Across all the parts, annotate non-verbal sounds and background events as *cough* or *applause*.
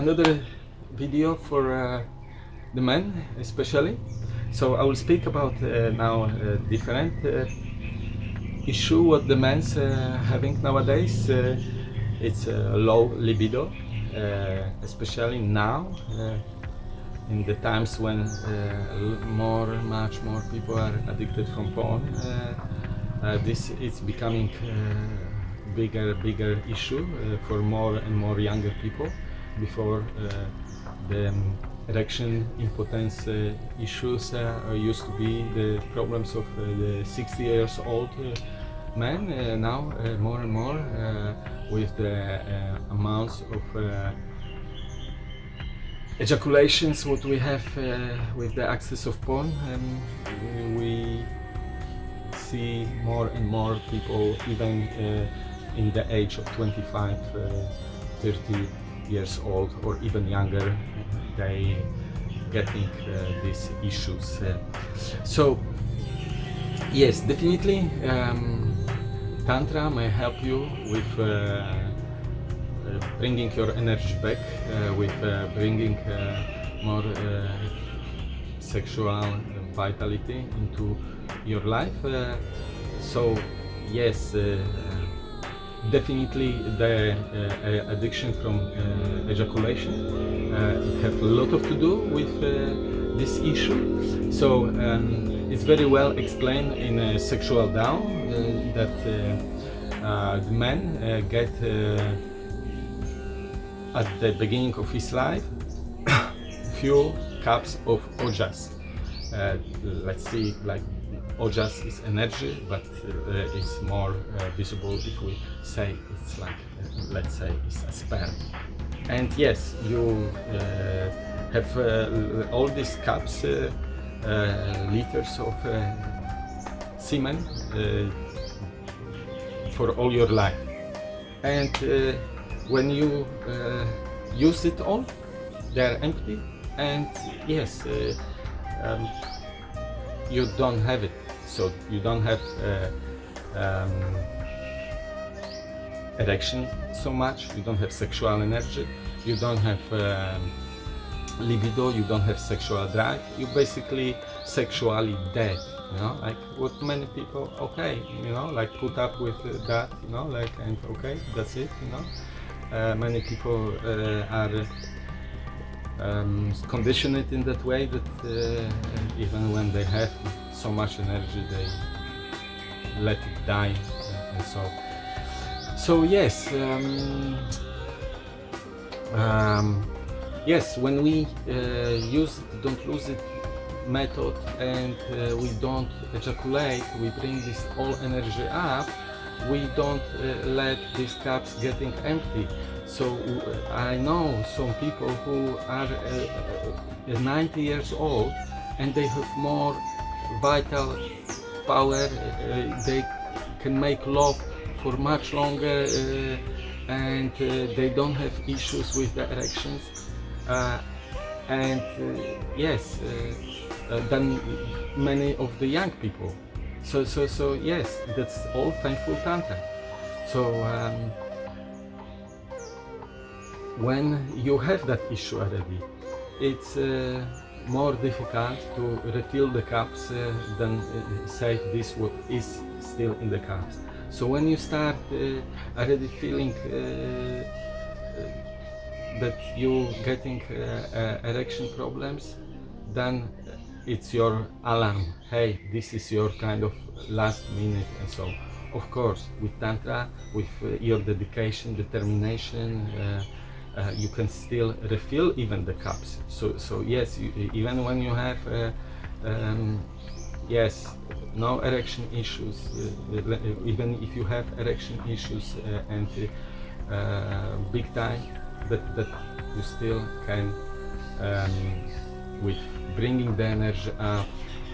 another video for uh, the men especially. So I will speak about uh, now different uh, issue what the men's uh, having nowadays. Uh, it's a low libido especially now in the times when more much more people are addicted from porn this is becoming bigger bigger issue for more and more younger people before uh, the erection impotence uh, issues uh, used to be the problems of the 60 years old men uh, now uh, more and more uh, with the amounts of ejaculations what we have with the access of porn um, we see more and more people even in the age of 25 uh, 30 years old or even younger they getting uh, these issues uh, so yes definitely um, tantra may help you with uh, bringing your energy back with bringing more sexual vitality into your life so yes definitely the uh, addiction from uh, ejaculation. Uh, it have a lot of to do with uh, this issue. So um, it's very well explained in uh, sexual down uh, that uh, uh, uh, get uh, at the beginning of his life *coughs* few cups of ojas. Uh, let's see like ojas is energy but uh, it's more uh, visible if we say it's like let's say it's a sperm and yes you uh, have uh, all these cups uh, liters of semen for all your life. And when you use it all they are empty. And yes uh, um, you don't have it. So you don't have uh, um, erection so much. You don't have sexual energy. You don't have um, libido. You don't have sexual drive. You basically sexually dead you know? Like what many people okay you know like put up with that you know like and okay that's it you know? Uh, many people uh, are um, conditioned in that way that uh, even when they have so much energy they let it die and so so yes um, um, yes when we uh, use it, don't lose it method and uh, we don't ejaculate we bring this all energy up we don't uh, let these cups getting empty. So uh, I know some people who are uh, uh, 90 years old and they have more vital power they can make love for much longer uh, and uh, they don't have issues with the erections. Uh, and yes than many of the young people. So so so yes that's all thankful tantra. So um, when you have that issue already it's uh, more difficult to refill the cups uh, than uh, save this what is still in the cups so when you start uh, already feeling uh, uh, that you getting erection problems then it's your alarm. Hey this is your kind of last minute. And so of course with tantra with your dedication determination uh, you can still refill even the cups. So so yes you, even when you have uh, um, yes. No erection issues uh, even if you have erection issues uh, and uh, big time that, that you still can um, with bringing the energy up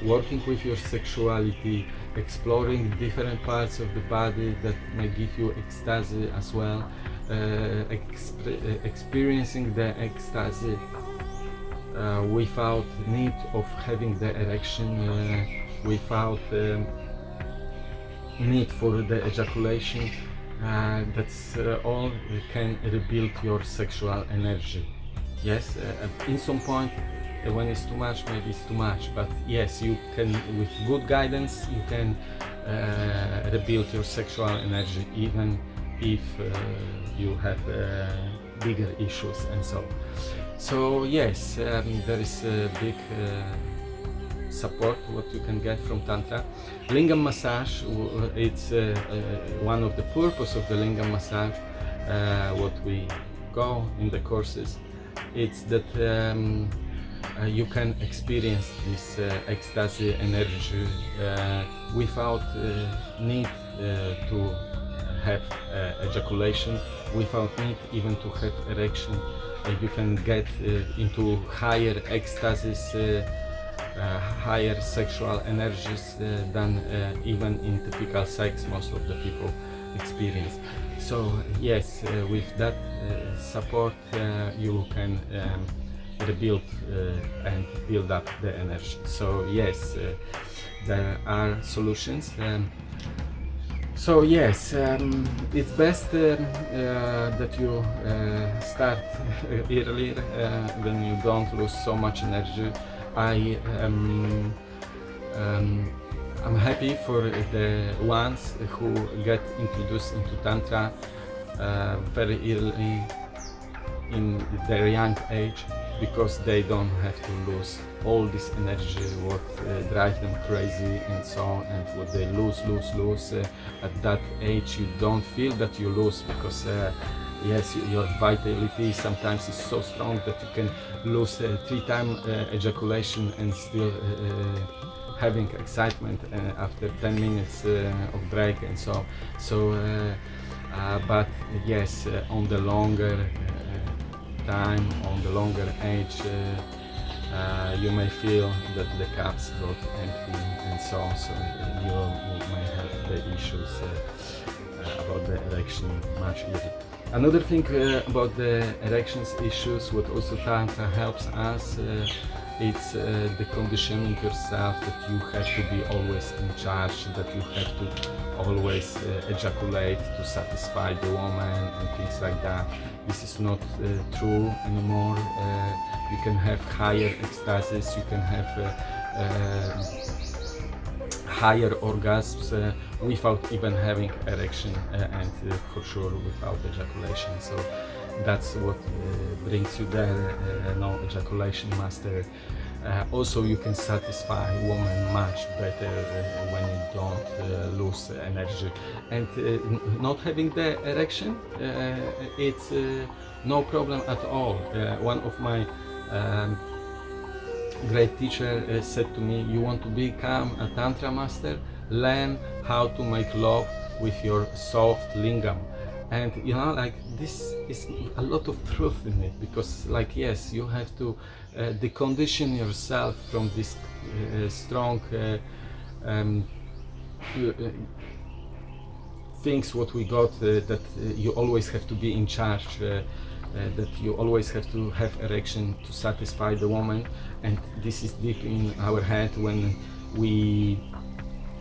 working with your sexuality exploring different parts of the body that may give you ecstasy as well uh, exp experiencing the ecstasy uh, without need of having the erection uh, without um, need for the ejaculation uh, that's uh, all can rebuild your sexual energy. Yes uh, in some point uh, when it's too much maybe it's too much but yes you can with good guidance you can uh, rebuild your sexual energy even if you have bigger issues and so. So yes um, there is a big support what you can get from tantra. Lingam massage it's uh, uh, one of the purpose of the lingam massage uh, what we go in the courses. It's that um, uh, you can experience this uh, ecstasy energy uh, without need to have ejaculation without need even to have erection. You can get into higher ecstasies higher sexual energies uh, than uh, even in typical sex most of the people experience so yes uh, with that uh, support uh, you can um, rebuild uh, and build up the energy so yes uh, there are solutions um, so yes, um, it's best um, uh, that you uh, start *laughs* earlier uh, when you don't lose so much energy. I um, um, I'm happy for the ones who get introduced into tantra uh, very early in their young age because they don't have to lose all this energy what uh, drive them crazy and so on and what they lose lose lose uh, at that age you don't feel that you lose because uh, yes your vitality sometimes is so strong that you can lose uh, three time uh, ejaculation and still uh, uh, having excitement uh, after 10 minutes uh, of break and so so but yes on the longer time on the longer age you may feel that the cups got empty and so on so you, you may have the issues about the erection much easier another thing uh, about the erections issues what also tantra helps us uh, it's uh, the conditioning yourself that you have to be always in charge that you have to always uh, ejaculate to satisfy the woman and things like that. This is not uh, true anymore. Uh, you can have higher ecstasies you can have higher orgasms uh, without even having erection uh, and uh, for sure without ejaculation. So that's what uh, brings you there uh, no ejaculation master. Uh, also you can satisfy woman much better when you don't lose energy. And not having the erection it's no problem at all. One of my um, great teacher uh, said to me you want to become a tantra master? Learn how to make love with your soft lingam. And you know like this is a lot of truth in it because like yes you have to uh, decondition yourself from this uh, strong uh, um, uh, uh, things what we got that you always have to be in charge uh, that you always have to have erection to satisfy the woman. And this is deep in our head when we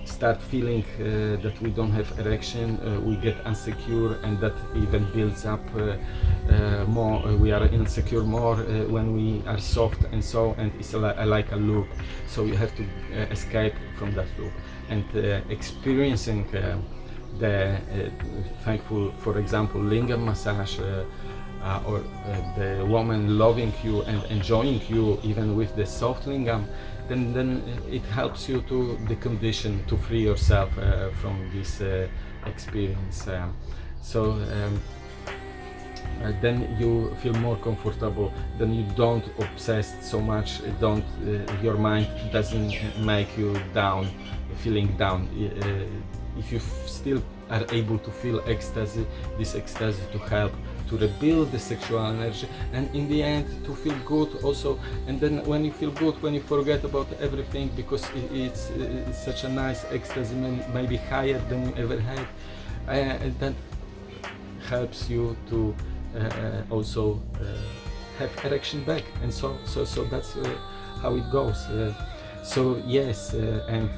start feeling uh, that we don't have erection uh, we get insecure and that even builds up uh, uh, more uh, we are insecure more when we are soft and so and it's a, li- like a loop. So you have to escape from that loop. And experiencing the thankful for example lingam massage uh, uh, or uh, the woman loving you and enjoying you even with the soft lingam then then it helps you to decondition to free yourself uh, from this uh, experience um, so um, uh, then you feel more comfortable then you don't obsess so much uh, don't uh, your mind doesn't make you down feeling down. Uh, if you still are able to feel ecstasy this ecstasy to help to rebuild the sexual energy and in the end to feel good also. And then when you feel good when you forget about everything because i- it's, it's such a nice ecstasy maybe higher than you ever had and that helps you to uh, uh, also uh, have erection back. And so so so that's uh, how it goes. Uh, so yes and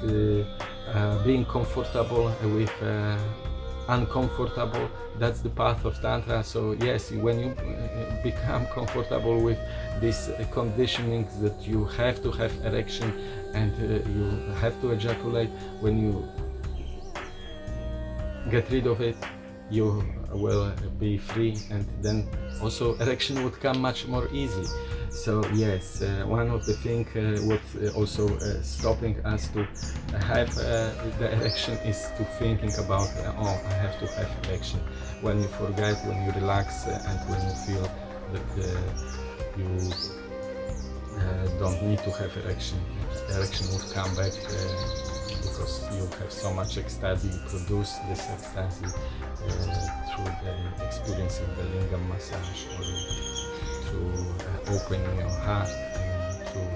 uh, being comfortable with uh, uncomfortable that's the path of tantra. So yes when you become comfortable with this conditioning that you have to have erection and uh, you have to ejaculate when you get rid of it you will be free and then also *laughs* erection would come much more easily so yes uh, one of the things uh, what uh, also uh, stopping us to have uh, the erection is to thinking about uh, oh i have to have erection when you forget when you relax and when you feel that you don't need to have erection erection would come back because you have so much ecstasy, you produce this ecstasy uh, through the experience of the lingam massage or through uh, opening your heart and through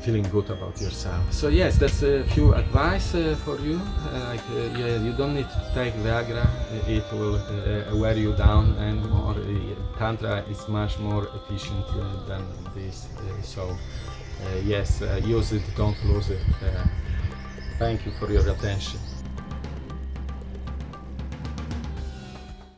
feeling good about yourself. So yes, that's a few advice uh, for you. Uh, like, uh, yeah, you don't need to take Viagra, it will uh, wear you down and more. Tantra is much more efficient than this. so yes, use it, don't lose it. Thank you for your attention.